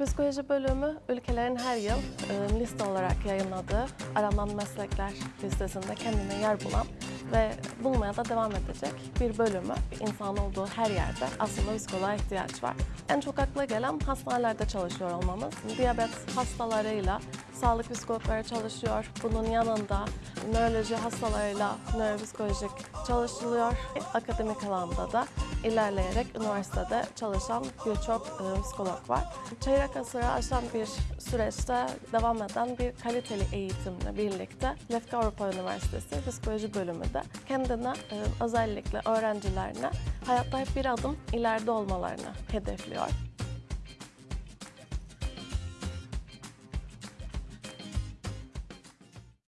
Psikoloji bölümü ülkelerin her yıl e, liste olarak yayınladığı aranan meslekler listesinde kendine yer bulan ve bulmaya da devam edecek bir bölümü. İnsan olduğu her yerde aslında psikoloğa ihtiyaç var. En çok akla gelen hastanelerde çalışıyor olmamız. Diyabet hastalarıyla sağlık psikologları çalışıyor. Bunun yanında nöroloji hastalarıyla nöropsikolojik çalışılıyor. Akademik alanda da ilerleyerek üniversitede çalışan birçok e, psikolog var. Çeyrek asırı aşan bir süreçte devam eden bir kaliteli eğitimle birlikte Lefke Avrupa Üniversitesi Psikoloji Bölümü de kendine e, özellikle öğrencilerine hayatta hep bir adım ileride olmalarını hedefliyor.